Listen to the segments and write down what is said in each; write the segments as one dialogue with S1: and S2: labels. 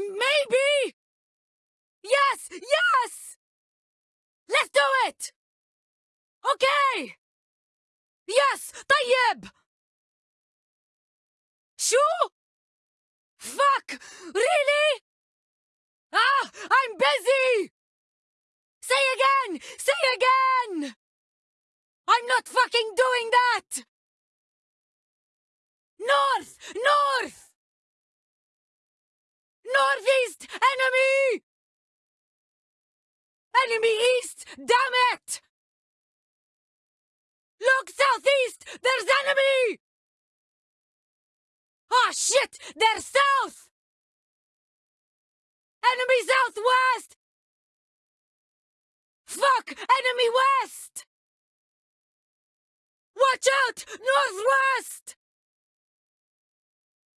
S1: Maybe! Yes! Yes! Let's do it! Okay! Yes! Tayyib! Shoo? Fuck! Really? Ah! I'm busy! Say again! Say again! I'm not fucking doing that! North! North! Enemy east! Damn it! Look southeast! There's enemy! Ah shit! They're south! Enemy southwest! Fuck! Enemy west! Watch out! Northwest!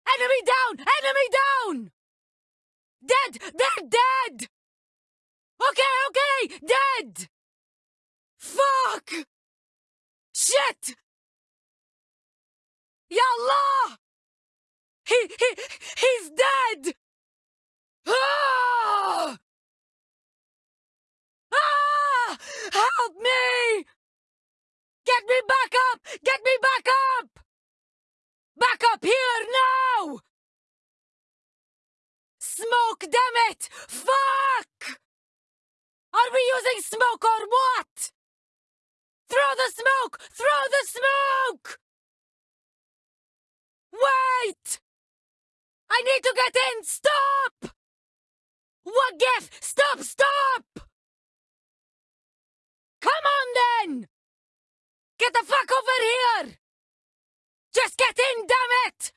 S1: Enemy down! Enemy down! Dead! They're dead! Okay, okay! Dead! Fuck! Shit! Yallah! He, he, he's dead! Ah! Ah! Help me! Get me back up! Get me back up! Back up here now! Smoke, damn it! Fuck! Smoke or what? Throw the smoke! Throw the smoke! Wait! I need to get in! Stop! What Waqif! Stop! Stop! Come on then! Get the fuck over here! Just get in, damn it!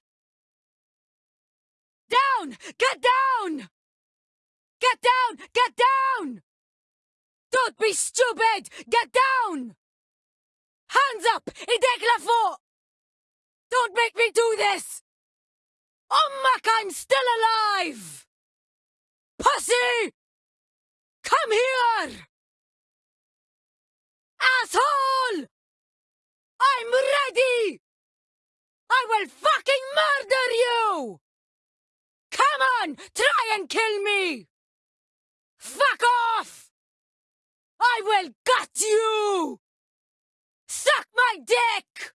S1: Down! Get down! Get down! Get down! Don't be stupid! Get down! Hands up! Idek! Don't make me do this! Ummak, I'm still alive! Pussy! Come here! Asshole! I'm ready! I will fucking murder you! Come on! Try and kill me! Fuck off! I gut you! Suck my dick!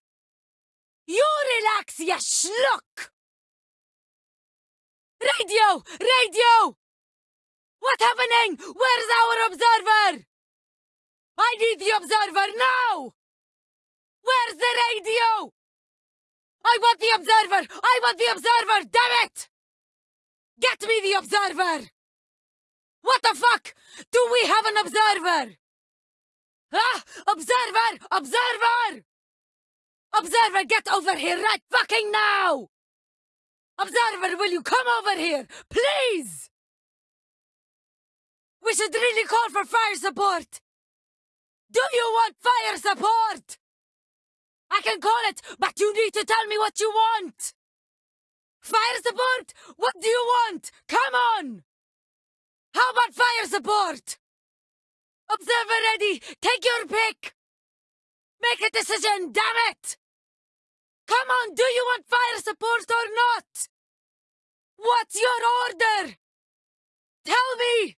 S1: You relax, ya schluck! Radio! Radio! What happening? Where's our observer? I need the observer now! Where's the radio? I want the observer! I want the observer! Damn it! Get me the observer! What the fuck? Do we have an observer? Ah! Observer! Observer! Observer, get over here right fucking now! Observer, will you come over here? Please! We should really call for fire support! Do you want fire support? I can call it, but you need to tell me what you want! Fire support? What do you want? Come on! How about fire support? Observer ready! Take your pick! Make a decision, damn it! Come on, do you want fire support or not? What's your order? Tell me!